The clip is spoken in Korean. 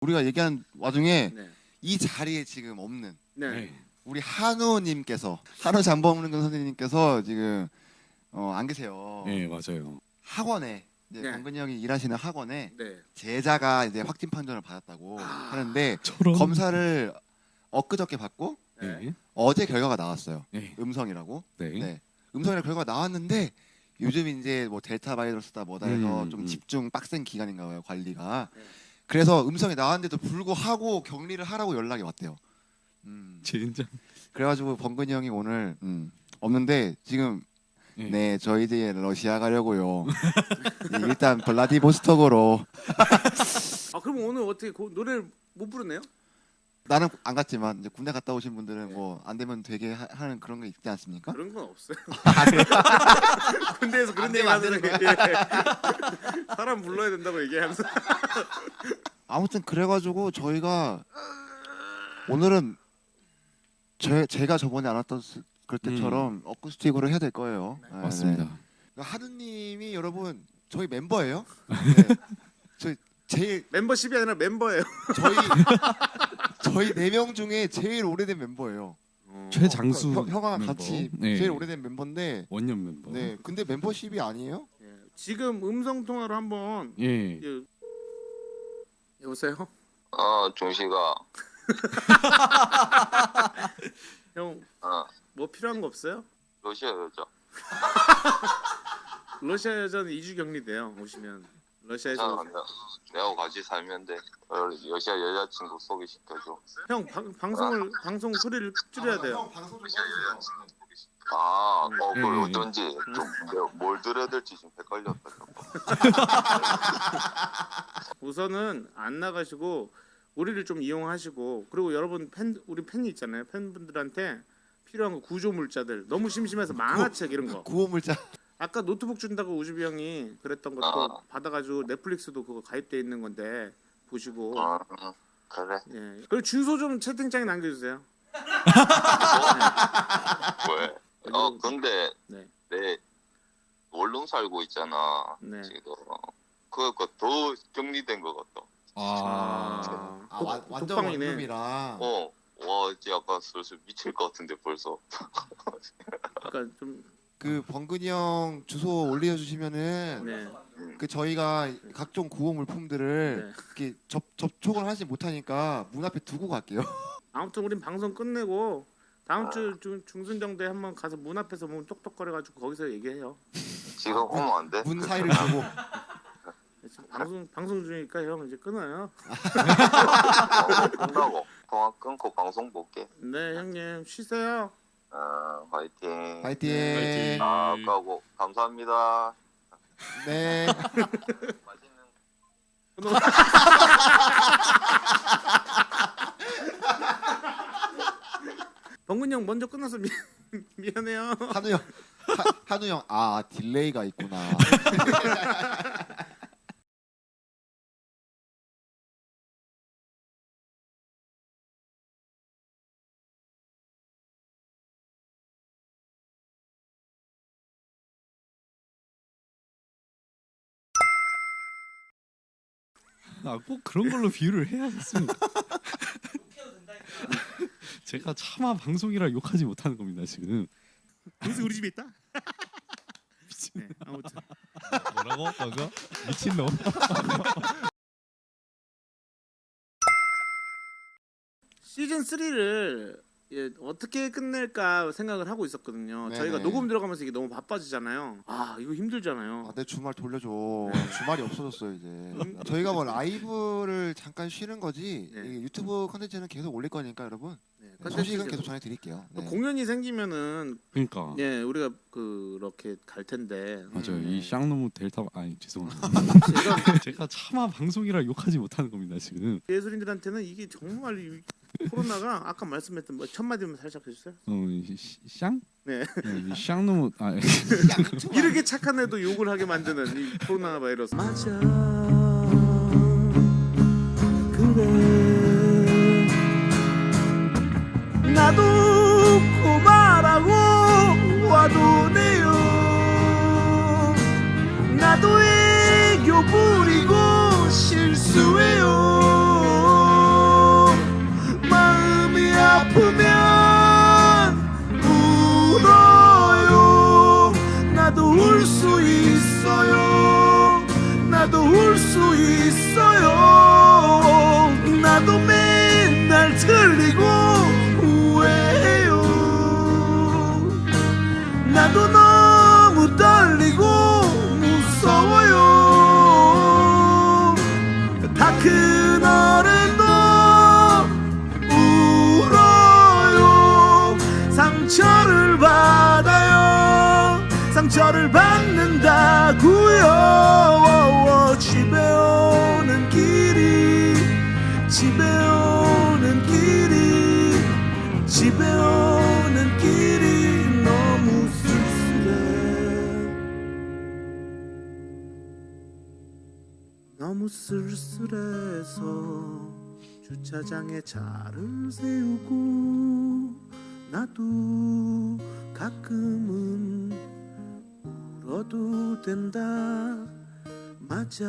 우리가 얘기하는 와중에 네. 이 자리에 지금 없는 네. 우리 한우님께서 한우 장범근 선생님께서 지금 어, 안 계세요. 네 맞아요. 학원에 이제 네. 범근이 형이 일하시는 학원에 네. 제자가 이제 확진 판정을 받았다고 하는데 저런. 검사를 엊그저께 받고 네. 네. 어제 결과가 나왔어요. 네. 음성이라고. 네. 네. 음성이라 결과가 나왔는데 요즘 이제 뭐 델타 바이러스다 뭐다 해서 음, 좀 음. 집중 빡센 기간인가 봐요 관리가. 네. 그래서 음성이 나왔는데도 불구하고 격리를 하라고 연락이 왔대요. 음. 진짜. 그래가지고 범근이 형이 오늘 음, 없는데 지금 네. 네 저희 이제 러시아 가려고요. 네, 일단 블라디보스톡으로 아 그럼 오늘 어떻게 그 노래를 못 부르네요? 나는 안 갔지만 이제 군대 갔다 오신 분들은 뭐 안 되면 되게 하, 하는 그런 게 있지 않습니까? 그런 건 없어요. 군대에서 그런 안 얘기 되면 안 하는 되는 예. 사람 불러야 된다고 얘기하면서 아무튼 그래가지고 저희가 오늘은 제, 제가 저번에 안 왔던 스- 그럴 때처럼 어쿠스틱으로 해야 될 거예요. 네, 맞습니다. 네. 그러니까 하느님이 여러분 저희 멤버예요. 네. 저 제일 멤버십이 아니라 멤버예요. 저희 저희 네 명 중에 제일 오래된 멤버예요. 최장수 형, 형아 멤버. 같이 네. 제일 오래된 멤버인데 원년 멤버. 네 근데 멤버십이 아니에요? 예. 지금 음성 통화로 한번 예. 예. 여보세요? 어, 종식아. 형 어, 뭐 필요한 거 없어요? 러시아 여자. 러시아 여자는 2주 격리돼요. 오시면 러시아에서 괜찮아. 내가 같이 살면 돼. 어, 러시아 여자친구 소개시켜줘. 형 방, 방송을 방송 소리를 줄여야 돼요. 방송 좀 꺼주세요. 아, 어, 그걸 음. 어쩐지 좀 내가 뭘 들어야 될지 좀 헷갈렸다. 우선은 안 나가시고 우리를 좀 이용하시고 그리고 여러분 팬 우리 팬이 있잖아요. 팬분들한테 필요한 거 구조 물자들 너무 심심해서 만화책 이런 거 구호물자 아까 노트북 준다고 우주비 형이 그랬던 것도 아. 받아가지고 넷플릭스도 그거 가입돼 있는 건데 보시고 어, 그래. 예 그리고 주소 좀 채팅창에 남겨주세요. 왜? 어, 근데 네. 내 원룸 살고 있잖아. 네. 지금. 그거 더 격리된 것 같다. 아. 아, 독- 와, 완전. 원룸이라 어, 와, 이제 약간 슬슬 미칠 것 같은데 벌써. 그러니까 좀 그 범근이 형 주소 올려주시면은 네. 그 저희가 각종 구호 물품들을 네. 이렇게 접, 접촉을 하지 못하니까 문 앞에 두고 갈게요. 아무튼 우린 방송 끝내고 다음 주 중, 중순 정도에 한번 가서 문 앞에서 문 똑똑거려가지고 거기서 얘기해요. 지금 오면 안 돼? 문 사이를 두고 지금 방송 방송 중이니까 형 이제 끊어요. 어, 끝나고 통화 끊고 방송 볼게. 네 형님 쉬세요. 어, 화이팅. 파이팅. 파이팅. 아, 까고 감사합니다. 네. 맛있는 범근 형 먼저 끝나서 미, 미안해요. 한우 형. 하, 한우 형. 아 딜레이가 있구나. 아, 꼭 그런 걸로 비유를 해야겠습니까? 제가 차마 방송이라 욕하지 못하는 겁니다 지금. 그래서 우리 집에 있다. 네, 아무튼 뭐라고? 방금? 미친 놈. 시즌 3를 예, 어떻게 끝낼까 생각을 하고 있었거든요. 네네. 저희가 녹음 들어가면서 이게 너무 바빠지잖아요. 아 이거 힘들잖아요. 아, 내 주말 돌려줘. 주말이 없어졌어요 이제. 음. 저희가 뭐 라이브를 잠깐 쉬는 거지 네. 이 유튜브 컨텐츠는 계속 올릴 거니까 여러분 네, 소식은 컨텐츠 계속 전해드릴게요. 네. 공연이 생기면은 그러니까. 예 우리가 그렇게 갈 텐데 맞아요. 음. 이 쌍놈 델타 아니 죄송합니다. 제가 제가 차마 방송이라 욕하지 못하는 겁니다 지금. 예술인들한테는 이게 정말 이 코로나가 아까 말씀했던 뭐 첫 마디만 살짝 해주세요. 어, 이 시- 쌍? 네. 이 쌍놈 아 이렇게 착한 애도 욕을 하게 만드는 이 코로나 바이러스. 맞아. 그래. 나도 수 있어요. 나도 맨날 틀리고 후회해요. 나도 너무 떨리고 무서워요. 다 그날에도 울어요. 상처를 받아요. 상처를 받아요 집에 오는 길이 너무 쓸쓸해. 너무 쓸쓸해서 주차장에 차를 세우고 나도 가끔은 울어도 된다. 맞아